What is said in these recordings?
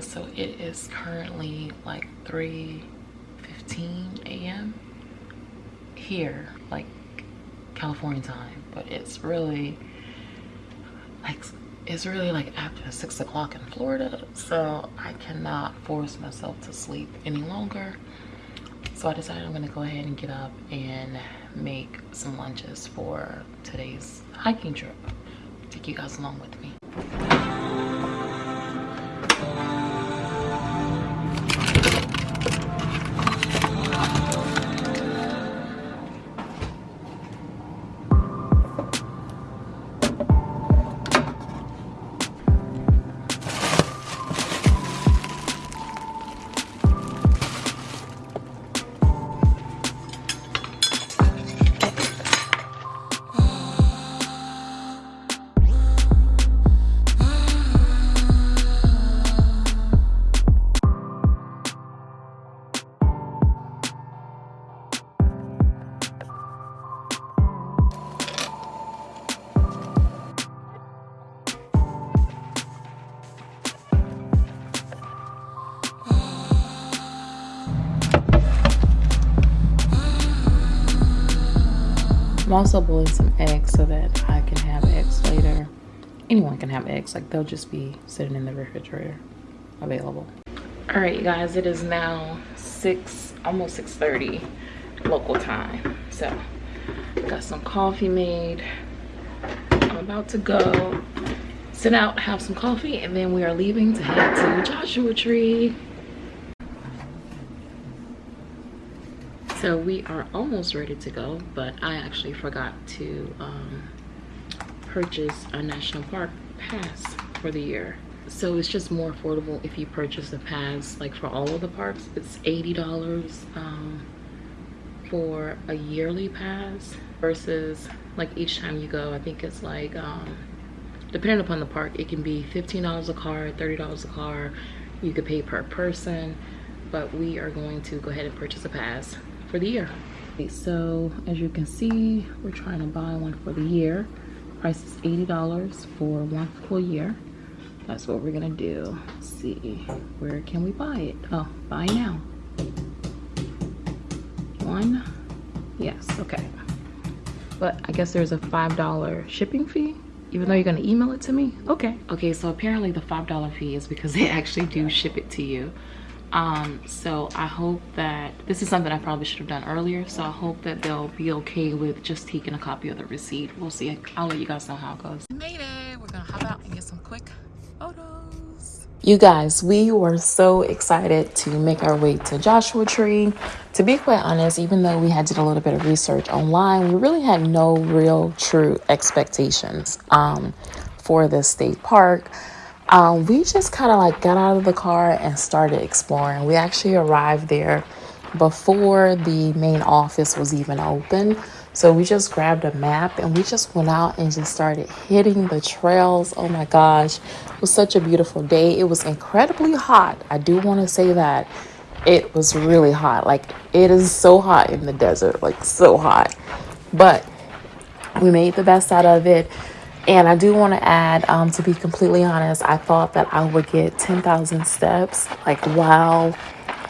guys so it is currently like 3 15 a.m here like california time but it's really like it's really like after six o'clock in florida so i cannot force myself to sleep any longer. So i decided i'm gonna go ahead and get up and make some lunches for today's hiking trip. Take you guys along with me. I'm also boiling some eggs so that I can have eggs later. Anyone can have eggs, like they'll just be sitting in the refrigerator available. All right, you guys, it is now 6, almost 6.30 local time. So, got some coffee made. I'm about to go sit out, have some coffee, and then we are leaving to head to Joshua Tree. So we are almost ready to go, but I actually forgot to um, purchase a national park pass for the year. So it's just more affordable if you purchase a pass, like for all of the parks, it's $80 um, for a yearly pass versus like each time you go, I think it's like, um, depending upon the park, it can be $15 a car, $30 a car. You could pay per person, but we are going to go ahead and purchase a pass for the year. So as you can see, we're trying to buy one for the year. Price is $80 for one full year. That's what we're gonna do. Let's see, where can we buy it? Oh, buy now. One, yes, okay. But I guess there's a $5 shipping fee even though you're gonna email it to me okay okay so apparently the five dollar fee is because they actually do ship it to you um so i hope that this is something i probably should have done earlier so i hope that they'll be okay with just taking a copy of the receipt. We'll see. I'll let you guys know how it goes. Made it. We're gonna hop out and get some quick photos. You guys we were so excited to make our way to joshua tree. To be quite honest even though we had did a little bit of research online we really had no real true expectations um for this state park um, we just kind of like got out of the car and started exploring. We actually arrived there before the main office was even open. So we just grabbed a map and we just went out and just started hitting the trails. Oh my gosh, it was such a beautiful day. It was incredibly hot. I do want to say that it was really hot. Like it is so hot in the desert, like so hot. But we made the best out of it. And I do want to add, um, to be completely honest, I thought that I would get 10,000 steps like while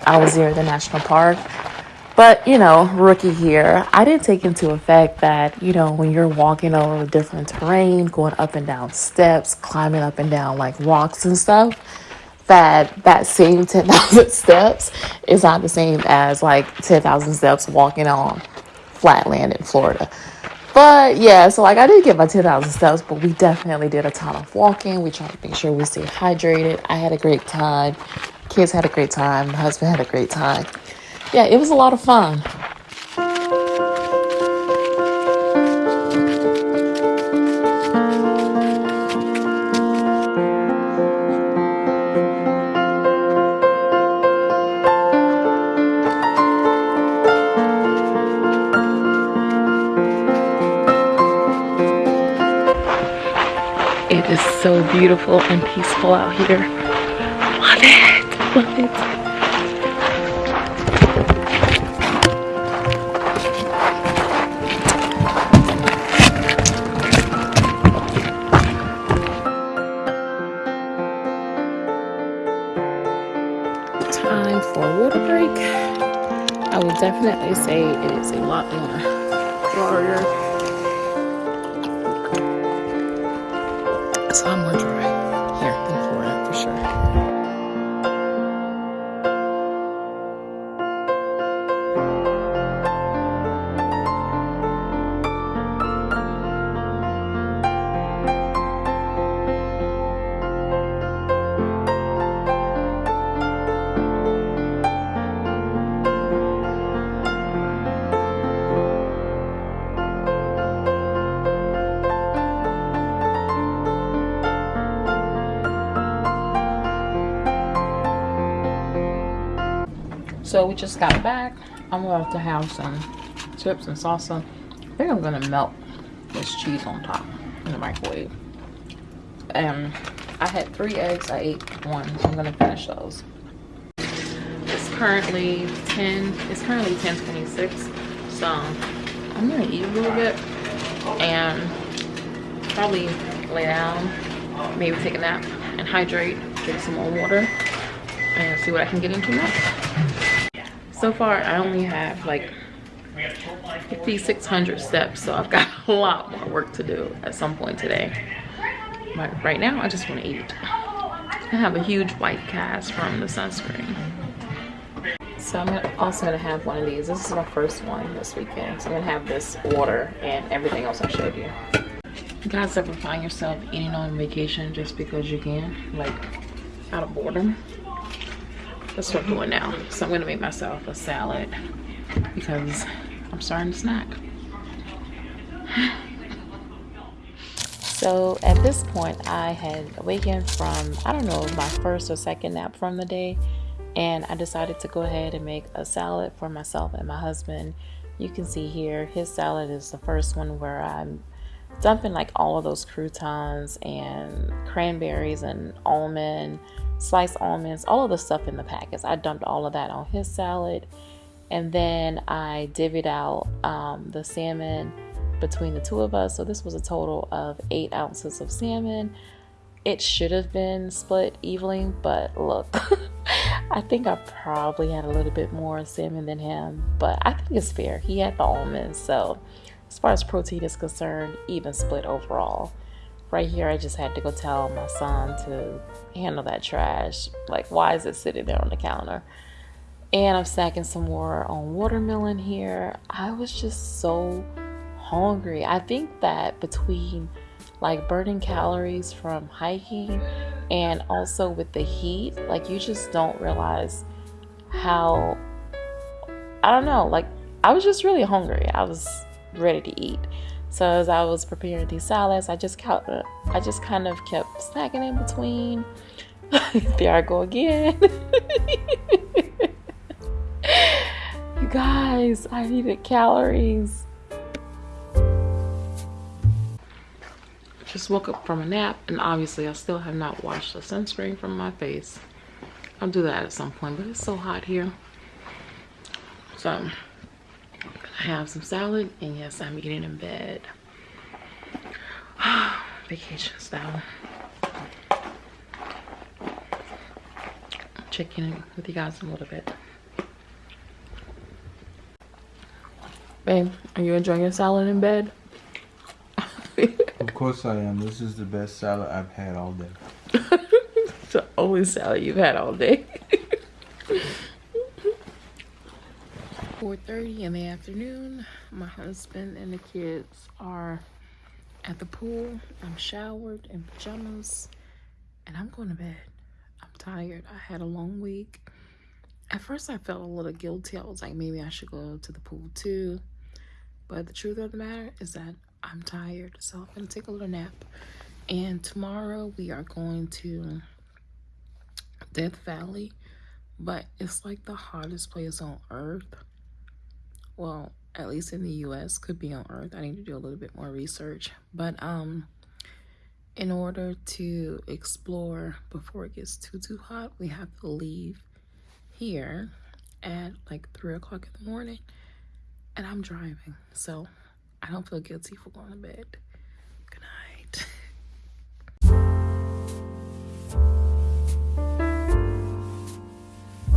I was there at the national park. But, you know, rookie here, I didn't take into effect that, you know, when you're walking over different terrain, going up and down steps, climbing up and down like rocks and stuff, that that same 10,000 steps is not the same as like 10,000 steps walking on flat land in Florida. But yeah, so like I did get my 10,000 steps, but we definitely did a ton of walking. We tried to make sure we stayed hydrated. I had a great time. Kids had a great time. My husband had a great time. Yeah, it was a lot of fun. So beautiful and peaceful out here. Love it, love it. Time for a water break. I would definitely say say it is a lot in Florida. It's So we just got back. I'm about to have some chips and salsa. I think I'm gonna melt this cheese on top in the microwave. And I had three eggs, I ate one, so I'm gonna finish those. It's currently 10, it's currently 1026. So I'm gonna eat a little bit and probably lay down, maybe take a nap and hydrate, drink some more water and see what I can get into next so far i only have like 5600 steps so i've got a lot more work to do at some point today. But right now i just want to eat. I have a huge white cast from the sunscreen. So i'm also going to have one of these. This is my first one this weekend so i'm going to have this water and everything else i showed you. You guys ever find yourself eating on vacation just because you can? Like out of boredom what I'm doing now. So I'm gonna make myself a salad because I'm starting to snack. So at this point, I had awakened from, I don't know, my first or second nap from the day. And I decided to go ahead and make a salad for myself and my husband. You can see here, his salad is the first one where I'm dumping like all of those croutons and cranberries and almond sliced almonds, all of the stuff in the packets. I dumped all of that on his salad. And then I divvied out um, the salmon between the two of us. So this was a total of eight ounces of salmon. It should have been split evenly, but look, I think I probably had a little bit more salmon than him, but I think it's fair. He had the almonds, so as far as protein is concerned, even split overall right here I just had to go tell my son to handle that trash. Like why is it sitting there on the counter? And I'm stacking some more on watermelon here. I was just so hungry. I think that between like burning calories from hiking and also with the heat, like you just don't realize how I don't know, like I was just really hungry. I was ready to eat. So as I was preparing these salads, I just kept, I just kind of kept snacking in between. there I go again. you guys, I needed calories. Just woke up from a nap and obviously I still have not washed the sunscreen from my face. I'll do that at some point, but it's so hot here. So I have some salad, and yes, I'm eating in bed. Vacation style. Check in with you guys in a little bit. Babe, are you enjoying your salad in bed? of course I am. This is the best salad I've had all day. it's the only salad you've had all day. 4.30 in the afternoon. My husband and the kids are at the pool. I'm showered in pajamas and I'm going to bed. I'm tired. I had a long week. At first I felt a little guilty. I was like, maybe I should go to the pool too. But the truth of the matter is that I'm tired. So I'm going to take a little nap. And tomorrow we are going to Death Valley. But it's like the hottest place on earth well at least in the US could be on earth. I need to do a little bit more research. But um in order to explore before it gets too too hot we have to leave here at like three o'clock in the morning and I'm driving. So I don't feel guilty for going to bed